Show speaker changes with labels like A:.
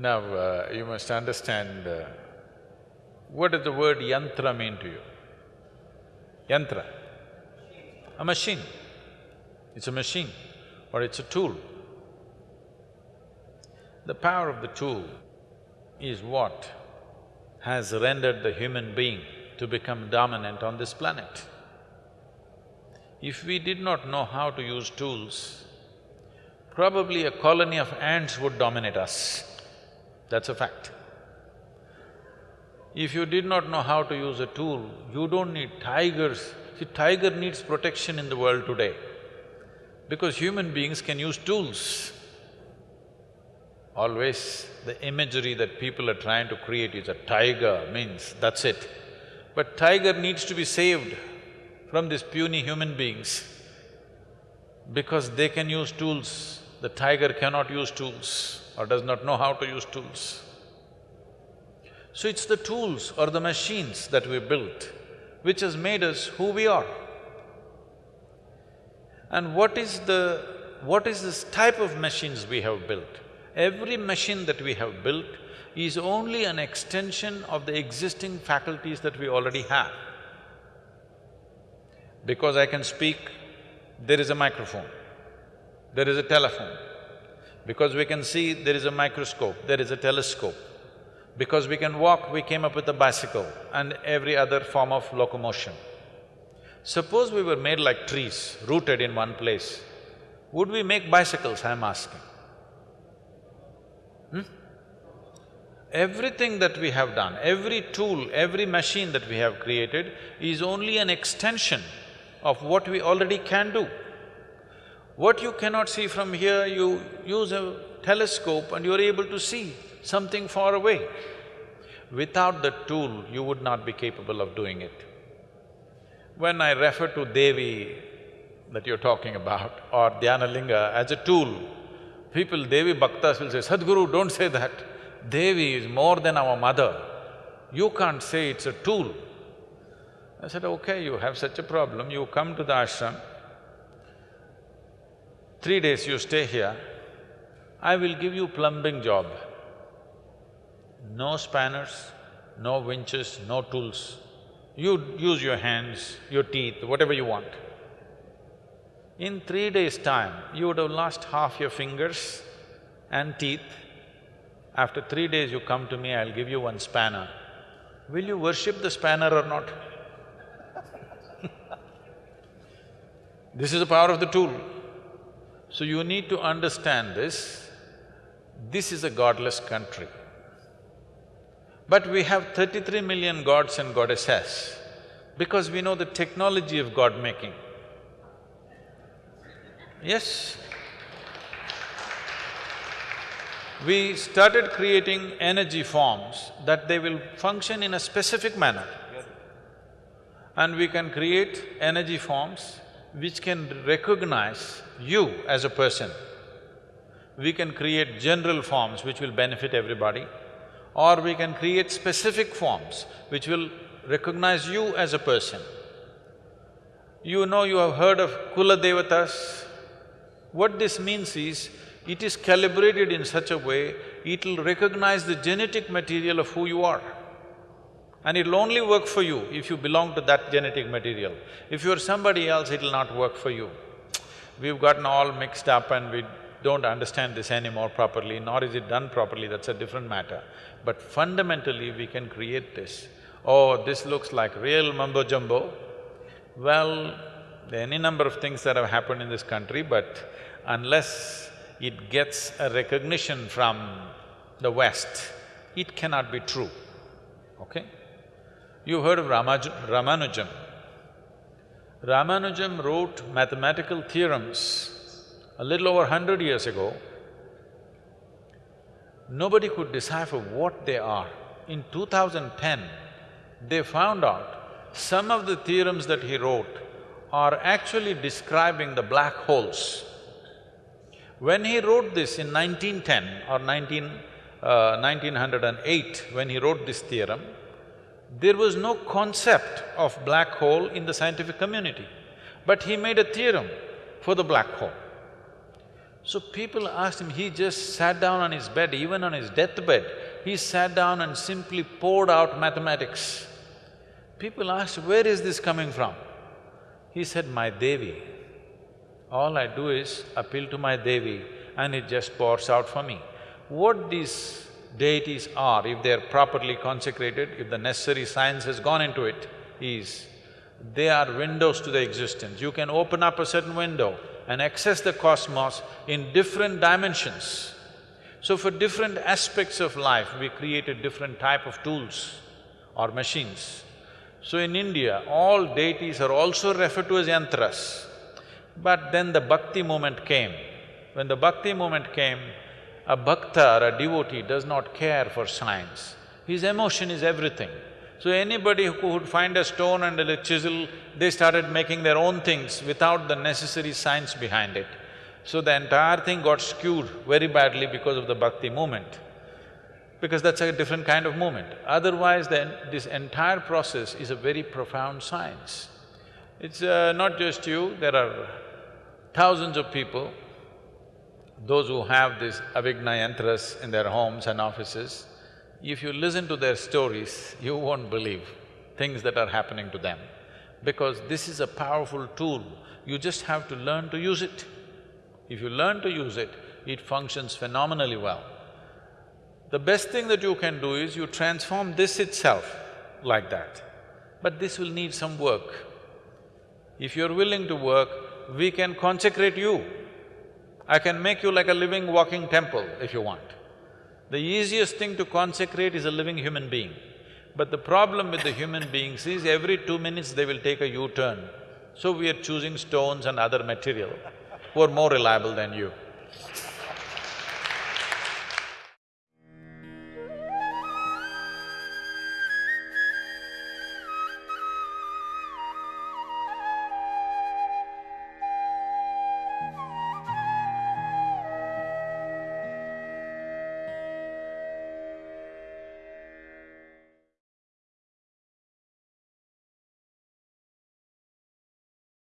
A: Now, uh, you must understand, uh, what does the word yantra mean to you? Yantra? A machine. It's a machine or it's a tool. The power of the tool is what has rendered the human being to become dominant on this planet. If we did not know how to use tools, probably a colony of ants would dominate us. That's a fact. If you did not know how to use a tool, you don't need tigers. See, tiger needs protection in the world today because human beings can use tools. Always the imagery that people are trying to create is a tiger means that's it. But tiger needs to be saved from these puny human beings because they can use tools. The tiger cannot use tools or does not know how to use tools. So it's the tools or the machines that we built which has made us who we are. And what is the… what is this type of machines we have built? Every machine that we have built is only an extension of the existing faculties that we already have. Because I can speak, there is a microphone, there is a telephone. Because we can see, there is a microscope, there is a telescope. Because we can walk, we came up with a bicycle and every other form of locomotion. Suppose we were made like trees, rooted in one place, would we make bicycles, I'm asking? Hmm? Everything that we have done, every tool, every machine that we have created is only an extension of what we already can do. What you cannot see from here, you use a telescope and you're able to see something far away. Without the tool, you would not be capable of doing it. When I refer to Devi that you're talking about or Dhyanalinga as a tool, people, Devi Bhaktas will say, Sadhguru, don't say that. Devi is more than our mother. You can't say it's a tool. I said, okay, you have such a problem, you come to the ashram, three days you stay here, I will give you plumbing job. No spanners, no winches, no tools. You use your hands, your teeth, whatever you want. In three days' time, you would have lost half your fingers and teeth. After three days you come to me, I'll give you one spanner. Will you worship the spanner or not? this is the power of the tool. So you need to understand this. This is a godless country. But we have thirty-three million gods and goddesses because we know the technology of god-making. Yes. We started creating energy forms that they will function in a specific manner. And we can create energy forms which can recognize you as a person. We can create general forms which will benefit everybody, or we can create specific forms which will recognize you as a person. You know you have heard of Kula Devatas, what this means is, it is calibrated in such a way, it'll recognize the genetic material of who you are. And it'll only work for you if you belong to that genetic material. If you're somebody else, it'll not work for you. We've gotten all mixed up and we don't understand this anymore properly, nor is it done properly, that's a different matter. But fundamentally, we can create this. Oh, this looks like real mumbo-jumbo. Well, there are any number of things that have happened in this country, but unless it gets a recognition from the West, it cannot be true, okay? You heard of Ramaj Ramanujam. Ramanujam wrote mathematical theorems a little over hundred years ago. Nobody could decipher what they are. In 2010, they found out some of the theorems that he wrote are actually describing the black holes. When he wrote this in 1910 or 19… Uh, 1908, when he wrote this theorem, there was no concept of black hole in the scientific community. But he made a theorem for the black hole. So people asked him, he just sat down on his bed, even on his deathbed, he sat down and simply poured out mathematics. People asked, where is this coming from? He said, my Devi. All I do is appeal to my Devi and it just pours out for me. What these deities are, if they're properly consecrated, if the necessary science has gone into it, is they are windows to the existence. You can open up a certain window and access the cosmos in different dimensions. So for different aspects of life, we created different type of tools or machines. So in India, all deities are also referred to as yantras. But then the bhakti movement came. When the bhakti movement came, a bhakta or a devotee does not care for science. His emotion is everything. So anybody who would find a stone and a chisel, they started making their own things without the necessary science behind it. So the entire thing got skewed very badly because of the bhakti movement, because that's a different kind of movement. Otherwise, then this entire process is a very profound science. It's uh, not just you, there are thousands of people, those who have these Avighna yantras in their homes and offices, if you listen to their stories, you won't believe things that are happening to them. Because this is a powerful tool, you just have to learn to use it. If you learn to use it, it functions phenomenally well. The best thing that you can do is you transform this itself like that. But this will need some work. If you're willing to work, we can consecrate you. I can make you like a living walking temple if you want. The easiest thing to consecrate is a living human being. But the problem with the human beings is every two minutes they will take a U-turn. So we are choosing stones and other material who are more reliable than you.